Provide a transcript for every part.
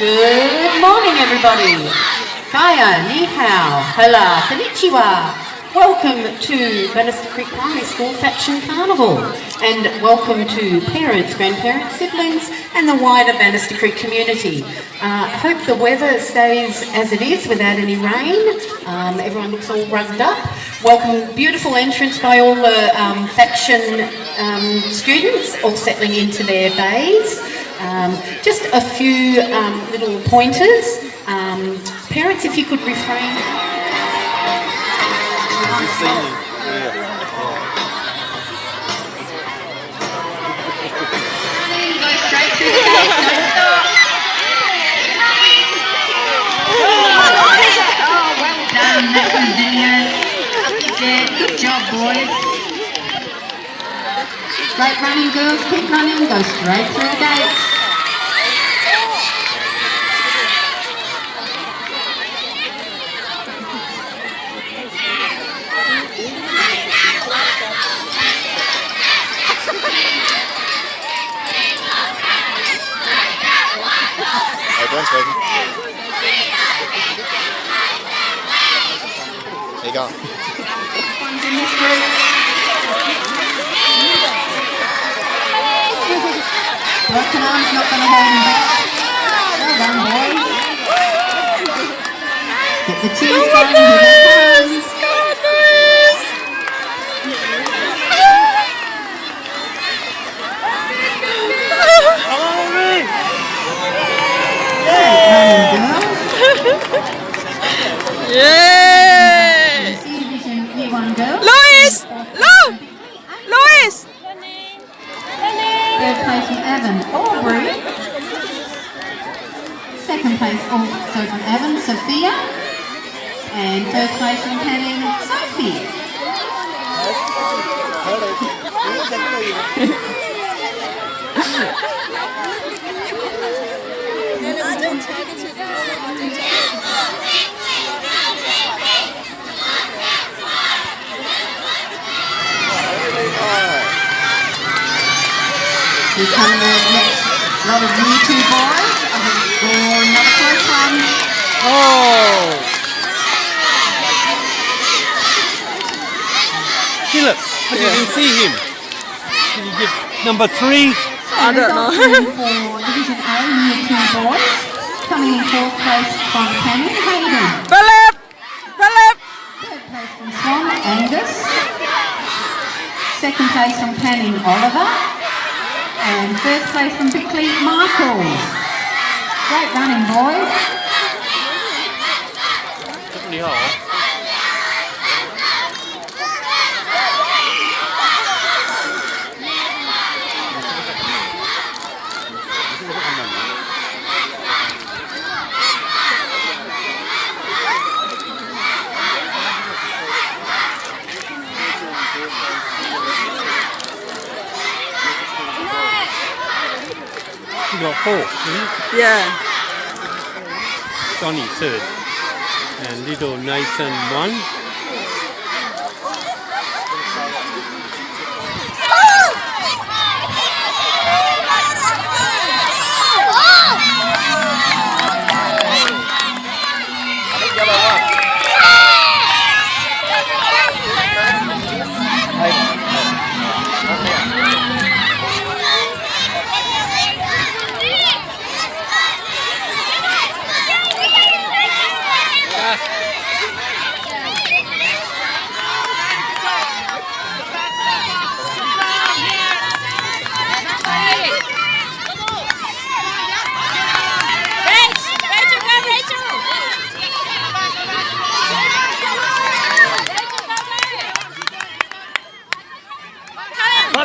Good morning, everybody. Kaya, ni hao, hola, konnichiwa. Welcome to Bannister Creek Primary School Faction Carnival and welcome to parents, grandparents, siblings and the wider Bannister Creek community. Uh, hope the weather stays as it is without any rain. Um, everyone looks all rugged up. Welcome, beautiful entrance by all the um, Faction um, students all settling into their bays. Um, just a few um, little pointers. Um, parents, if you could refrain. Straight through the gate. Oh, well done. Yeah, good job, boys. Great running, girls. Keep running. Go straight through the gates. Come. Running girls. Yay! C Division Year 1 girls. Lois! Lo! Lois! Third place from Avon Aubrey. Second place also from Avon Sophia. And third place from Canning Sophie. Here come the next. I think for another close one. Oh! Philip, I didn't see him. Can you give number three? I don't know. for Division A, year two boys. Coming in fourth place from Canning Hayden. Philip! Philip! Third place from Swan Angus. Second place from Canning Oliver. And first place from Bickley Michael. Great running, boys. You got four. Yeah. Johnny third. And little Nathan one.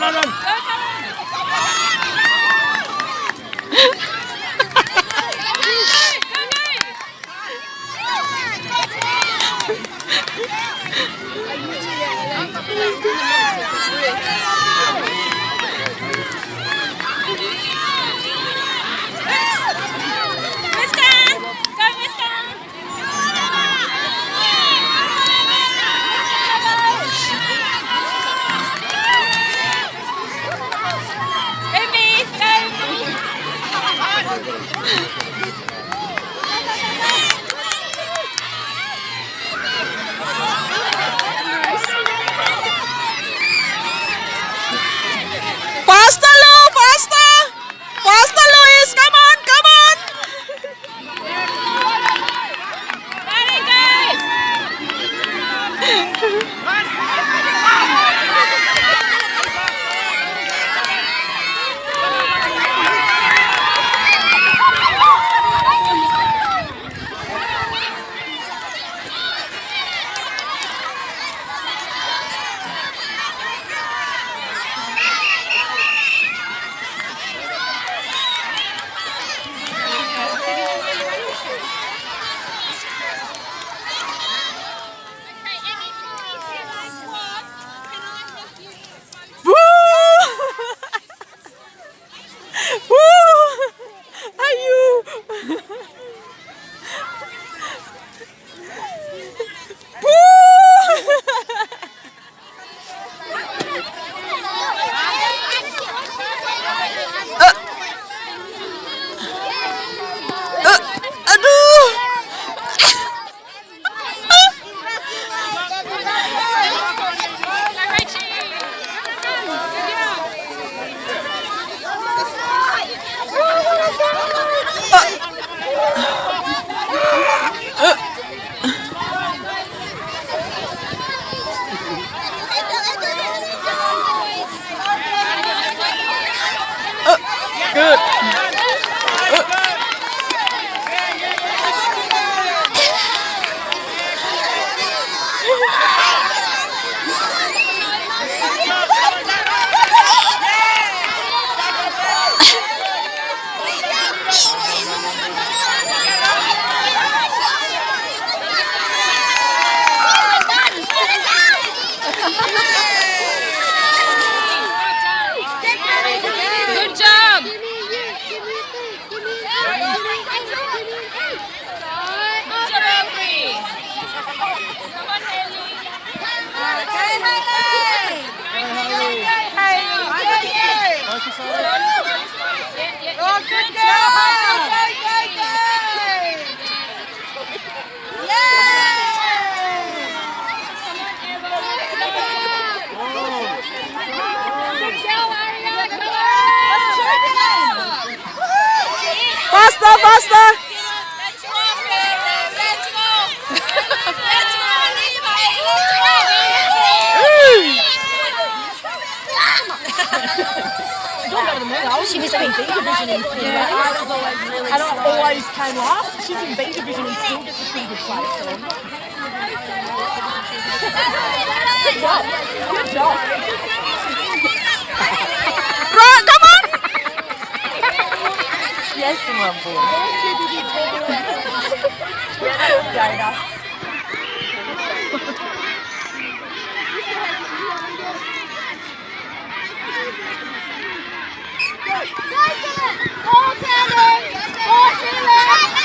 Run, run! Faster, faster! She was in B division in theatre. I was always really And I always came last. She's in B division and still gets a pretty good place. So. Good job. Good job. Right, come on! Yes, my boy. Jada. Getting